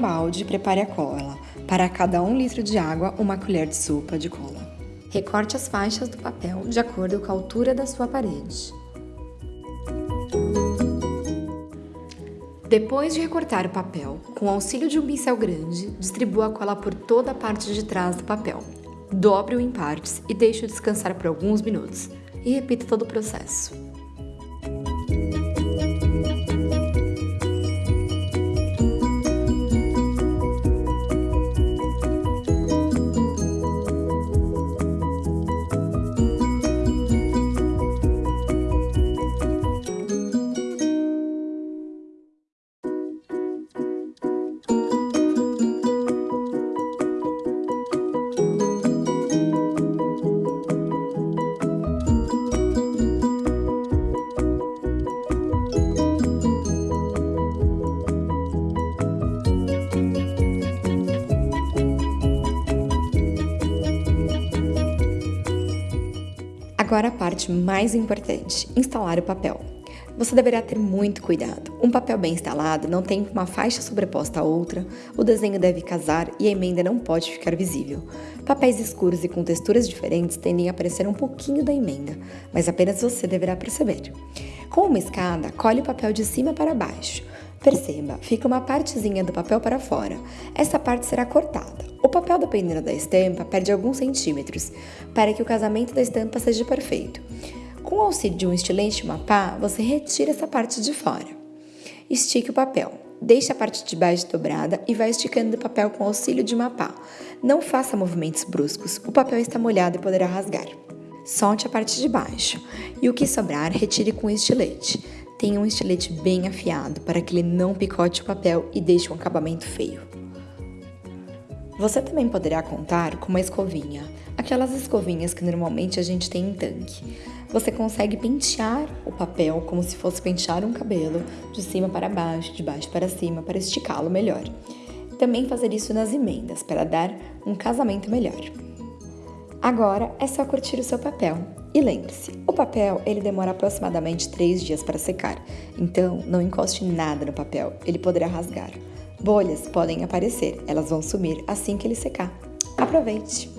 balde e prepare a cola. Para cada um litro de água, uma colher de sopa de cola. Recorte as faixas do papel de acordo com a altura da sua parede. Depois de recortar o papel, com o auxílio de um pincel grande, distribua a cola por toda a parte de trás do papel. Dobre-o em partes e deixe-o descansar por alguns minutos. E repita todo o processo. Agora a parte mais importante: instalar o papel. Você deverá ter muito cuidado. Um papel bem instalado não tem uma faixa sobreposta a outra, o desenho deve casar e a emenda não pode ficar visível. Papéis escuros e com texturas diferentes tendem a aparecer um pouquinho da emenda, mas apenas você deverá perceber. Com uma escada, colhe o papel de cima para baixo. Perceba, fica uma partezinha do papel para fora. Essa parte será cortada. O papel, dependendo da estampa, perde alguns centímetros, para que o casamento da estampa seja perfeito. Com o auxílio de um estilete e uma pá, você retira essa parte de fora. Estique o papel. Deixe a parte de baixo dobrada e vai esticando o papel com o auxílio de uma pá. Não faça movimentos bruscos, o papel está molhado e poderá rasgar. Solte a parte de baixo e o que sobrar, retire com o estilete. Tenha um estilete bem afiado para que ele não picote o papel e deixe um acabamento feio. Você também poderá contar com uma escovinha, aquelas escovinhas que normalmente a gente tem em tanque. Você consegue pentear o papel como se fosse pentear um cabelo, de cima para baixo, de baixo para cima, para esticá-lo melhor. Também fazer isso nas emendas, para dar um casamento melhor. Agora é só curtir o seu papel. E lembre-se, o papel ele demora aproximadamente 3 dias para secar, então não encoste nada no papel, ele poderá rasgar. Bolhas podem aparecer, elas vão sumir assim que ele secar. Aproveite!